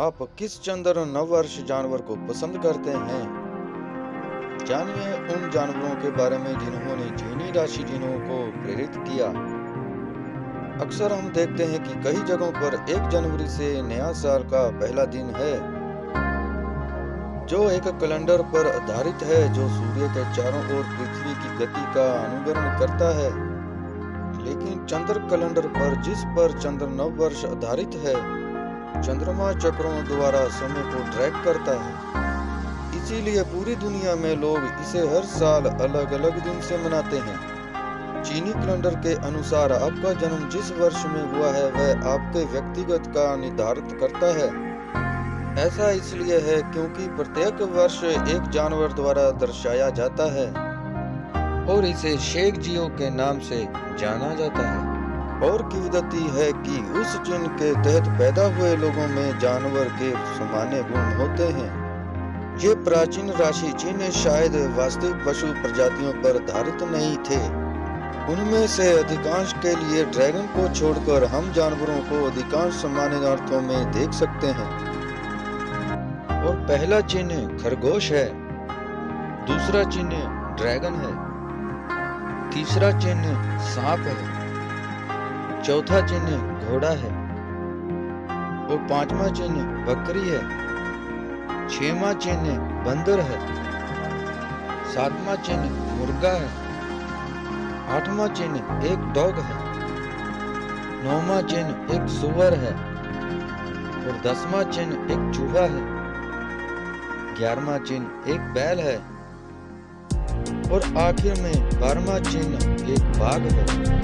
आप किस चंद्र नववर्ष जानवर को पसंद करते हैं? जानिए उन जानवरों के बारे में जिन्होंने जीनी राशि जिन्हों को प्रेरित किया। अक्सर हम देखते हैं कि कई जगहों पर एक जनवरी से नया साल का पहला दिन है। जो एक कैलेंडर पर आधारित है, जो सूर्य के चारों ओर पृथ्वी की गति का अनुकरण करता है। लेकिन चंद्र कैलेंडर पर जिस पर चंद्र नववर्ष आधारित है चंद्रमा चक्रों द्वारा समय को ट्रैक करता है। इसीलिए पूरी दुनिया में लोग इसे हर साल अलग अलग दिन से मनाते हैं। चीनी कैलेंडर के अनुसार आपका जन्म जिस वर्ष में हुआ है, वह आपके व्यक्तिगत का निर्धारित करता है। ऐसा इसलिए है क्योंकि प्रत्येक वर्ष एक जानवर द्वारा दर्शाया जाता है और इसे शेख जियो के नाम से जाना जाता है। और किवदती है कि उस जिन के तहत पैदा हुए लोगों में जानवर के समान्य गुण होते हैं। ये प्राचीन राशि जिन शायद वास्तविक पशु प्रजातियों पर धारित नहीं थे। उनमें से अधिकांश के लिए ड्रैगन को छोड़कर हम जानवरों को अधिकांश सामान्य अर्थों में देख सकते हैं। और पहला चिन्ह खरगोश है, दूसरा चिन्ह ड्रैगन है, तीसरा चिन्ह सांप है। चौथा चिन्ह घोड़ा है। और पांचवा चिन्ह बकरी है। छवा चिन्ह बंदर है। सातवा चिन्ह मुर्गा है। आठवां चिन्ह एक डॉग है। नौवा चिन्ह एक सुअर है। और दसवां चिन्ह एक चूहा है। ग्यारहवा चिन्ह एक बैल है। और आखिर में बारहवा चिन्ह एक बाघ है।